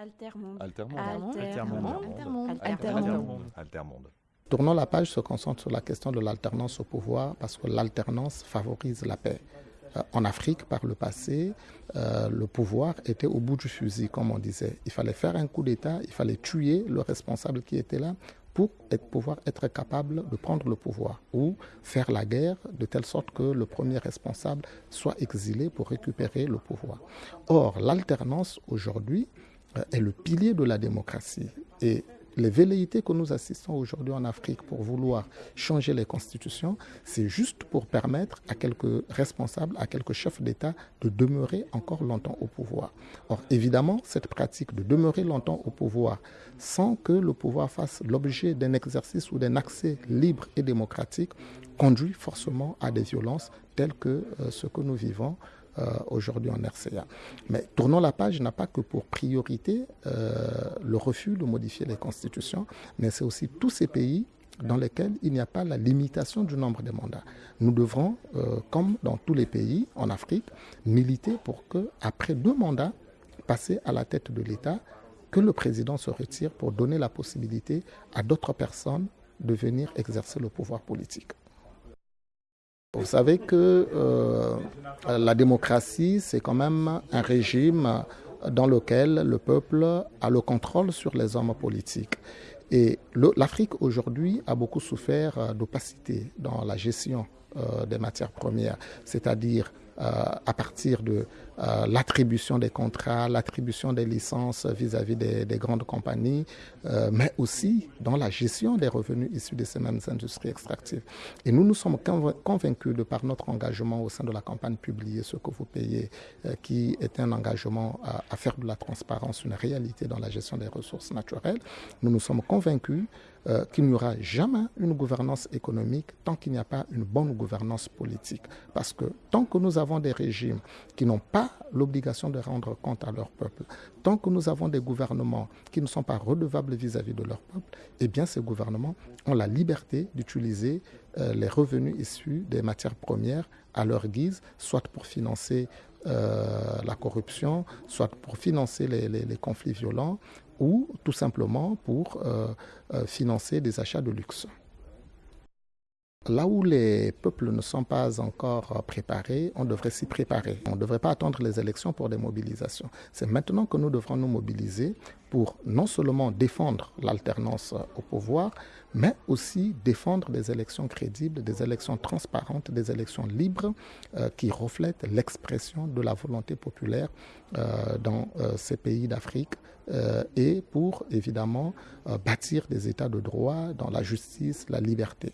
Altermonde. Altermonde. Altermonde. Altermonde. Altermonde. Tournons la page se concentre sur la question de l'alternance au pouvoir parce que l'alternance favorise la paix. Euh, en Afrique, par le passé, euh, le pouvoir était au bout du fusil, comme on disait. Il fallait faire un coup d'État, il fallait tuer le responsable qui était là pour être, pouvoir être capable de prendre le pouvoir ou faire la guerre de telle sorte que le premier responsable soit exilé pour récupérer le pouvoir. Or, l'alternance aujourd'hui euh, est le pilier de la démocratie et les velléités que nous assistons aujourd'hui en Afrique pour vouloir changer les constitutions, c'est juste pour permettre à quelques responsables, à quelques chefs d'État de demeurer encore longtemps au pouvoir. Or, évidemment, cette pratique de demeurer longtemps au pouvoir sans que le pouvoir fasse l'objet d'un exercice ou d'un accès libre et démocratique conduit forcément à des violences telles que euh, ce que nous vivons aujourd'hui en RCA. Mais tournons la page n'a pas que pour priorité euh, le refus de modifier les constitutions, mais c'est aussi tous ces pays dans lesquels il n'y a pas la limitation du nombre de mandats. Nous devrons, euh, comme dans tous les pays en Afrique, militer pour que, après deux mandats, passer à la tête de l'État, que le président se retire pour donner la possibilité à d'autres personnes de venir exercer le pouvoir politique. Vous savez que euh, la démocratie, c'est quand même un régime dans lequel le peuple a le contrôle sur les hommes politiques. Et l'Afrique aujourd'hui a beaucoup souffert d'opacité dans la gestion euh, des matières premières, c'est-à-dire euh, à partir de euh, l'attribution des contrats, l'attribution des licences vis-à-vis des, grandes compagnies, mais aussi dans la gestion des revenus issus de ces mêmes industries extractives. Et nous nous sommes convaincus de par notre engagement au sein de la campagne publiée, ce que vous payez, qui est un engagement à, à, faire de la transparence une réalité dans la gestion des ressources naturelles, nous nous sommes convaincus euh, qu'il n'y aura jamais une gouvernance économique tant qu'il n'y a pas une bonne gouvernance politique. Parce que tant que nous avons des régimes qui n'ont pas l'obligation de rendre compte à leur peuple, tant que nous avons des gouvernements qui ne sont pas redevables vis-à-vis de leur peuple, eh bien ces gouvernements ont la liberté d'utiliser euh, les revenus issus des matières premières à leur guise, soit pour financer la corruption, soit pour financer les conflits violents, ou tout simplement pour euh, euh, financer des achats de luxe. Là où les peuples ne sont pas encore préparés, on devrait s'y préparer. On ne devrait pas attendre les élections pour des mobilisations. C'est maintenant que nous devrons nous mobiliser pour non seulement défendre l'alternance au pouvoir, mais aussi défendre des élections crédibles, des élections transparentes, des élections libres euh, qui reflètent l'expression de la volonté populaire euh, dans euh, ces pays d'Afrique et pour évidemment bâtir des États de droit dans la justice, la liberté.